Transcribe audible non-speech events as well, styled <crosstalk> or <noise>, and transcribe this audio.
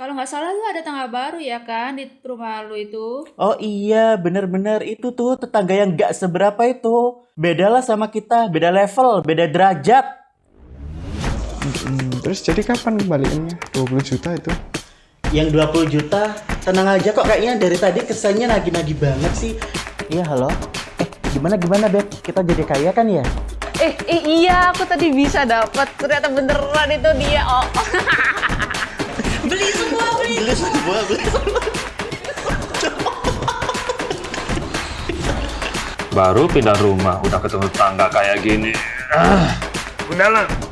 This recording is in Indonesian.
Kalau nggak salah lu ada tangga baru ya kan di rumah lu itu. Oh iya, bener-bener itu tuh tetangga yang gak seberapa itu. Bedalah sama kita, beda level, beda derajat. Hmm, terus jadi kapan kembaliannya? 20 juta itu? Yang 20 juta, tenang aja kok kayaknya dari tadi kesannya nagih-nagih banget sih. Iya, halo? Eh, gimana gimana, Beb? Kita jadi kaya kan ya? Eh, eh iya aku tadi bisa dapat. Ternyata beneran itu dia. Oh. <laughs> Baru pindah rumah, udah ketemu tangga kayak gini. Ah, udahlah.